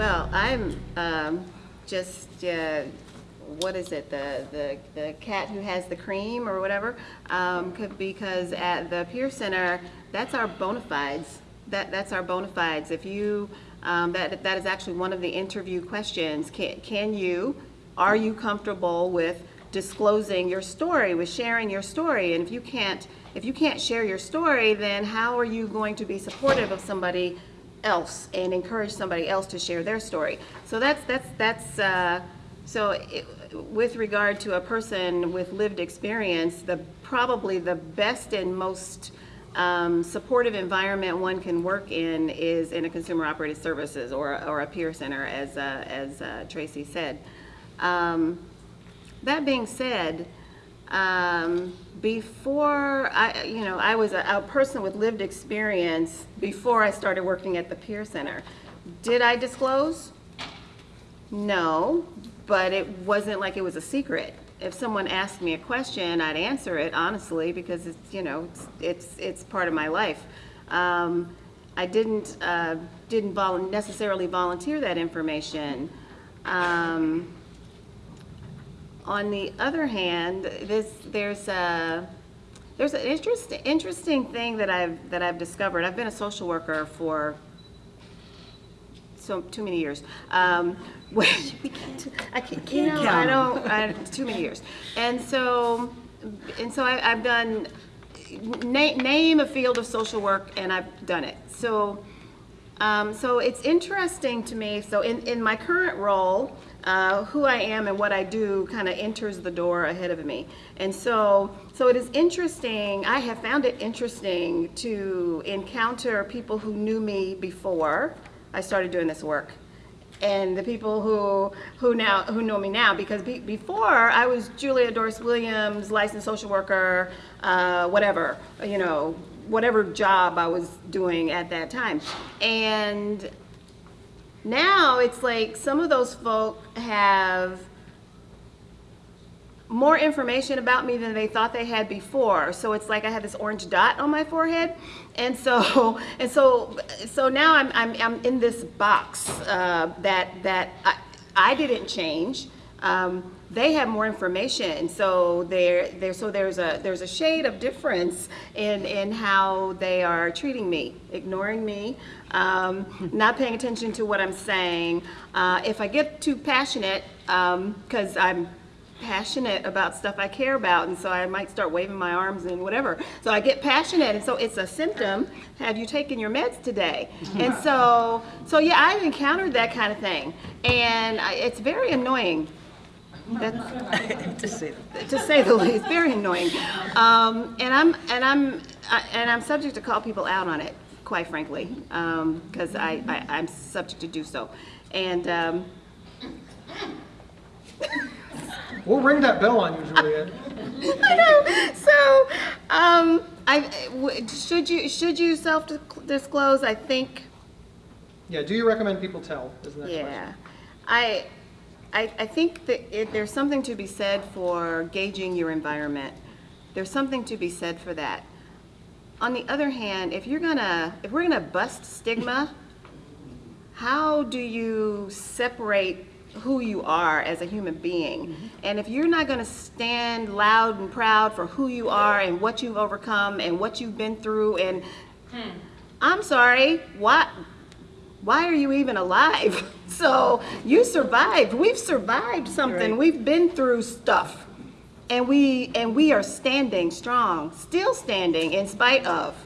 Well, I'm um, just, uh, what is it, the, the, the cat who has the cream or whatever? Um, Because at the Peer Center, that's our bona fides. That, that's our bona fides. If you, um, that, that is actually one of the interview questions. Can, can you, are you comfortable with disclosing your story, with sharing your story? And if you can't, if you can't share your story, then how are you going to be supportive of somebody else and encourage somebody else to share their story. So that's, that's, that's, uh, so it, with regard to a person with lived experience, the, probably the best and most um, supportive environment one can work in is in a consumer operated services or, or a peer center, as, uh, as uh, Tracy said. Um, that being said, um, before I, you know, I was a, a person with lived experience before I started working at the Peer Center. Did I disclose? No, but it wasn't like it was a secret. If someone asked me a question, I'd answer it honestly because it's, you know, it's, it's, it's part of my life. Um, I didn't, uh, didn't vol necessarily volunteer that information. Um, on the other hand, this, there's a, there's an interest, interesting thing that I've, that I've discovered. I've been a social worker for so, too many years. Um, when- I can't, you know, I don't, I, too many years. And so, and so I, I've done, na- name a field of social work and I've done it. So, um, so it's interesting to me, so in, in my current role, uh, who I am and what I do kind of enters the door ahead of me. And so, so it is interesting, I have found it interesting to encounter people who knew me before I started doing this work. And the people who, who now, who know me now, because be, before I was Julia Doris Williams, licensed social worker, uh, whatever, you know, whatever job I was doing at that time. And now it's like some of those folk have more information about me than they thought they had before. So it's like I have this orange dot on my forehead. And so, and so, so now I'm, I'm, I'm in this box uh, that, that I, I didn't change. Um, they have more information, so there, there, so there's a there's a shade of difference in in how they are treating me, ignoring me, um, not paying attention to what I'm saying. Uh, if I get too passionate, because I'm passionate about stuff I care about, and so I might start waving my arms and whatever. So I get passionate, and so it's a symptom. Have you taken your meds today? And so, so yeah, I've encountered that kind of thing, and I, it's very annoying. That's, to say to say the least, very annoying. Um, and I'm and I'm I, and I'm subject to call people out on it, quite frankly, because I, I I'm subject to do so. And um, We'll ring that bell on you, Juliet. I know. So, um, I w- should you should you self disclose? I think Yeah, do you recommend people tell, is the next question. Yeah, I, I, I think that it, there's something to be said for gauging your environment. There's something to be said for that. On the other hand, if you're gonna, if we're gonna bust stigma, how do you separate who you are as a human being? Mm-hmm. And if you're not gonna stand loud and proud for who you are and what you've overcome and what you've been through and, hmm. I'm sorry, what, why are you even alive? So you survived. We've survived something. Right. We've been through stuff. And we and we are standing strong, still standing in spite of.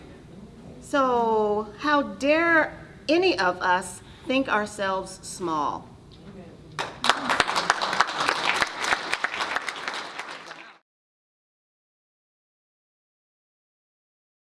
So how dare any of us think ourselves small?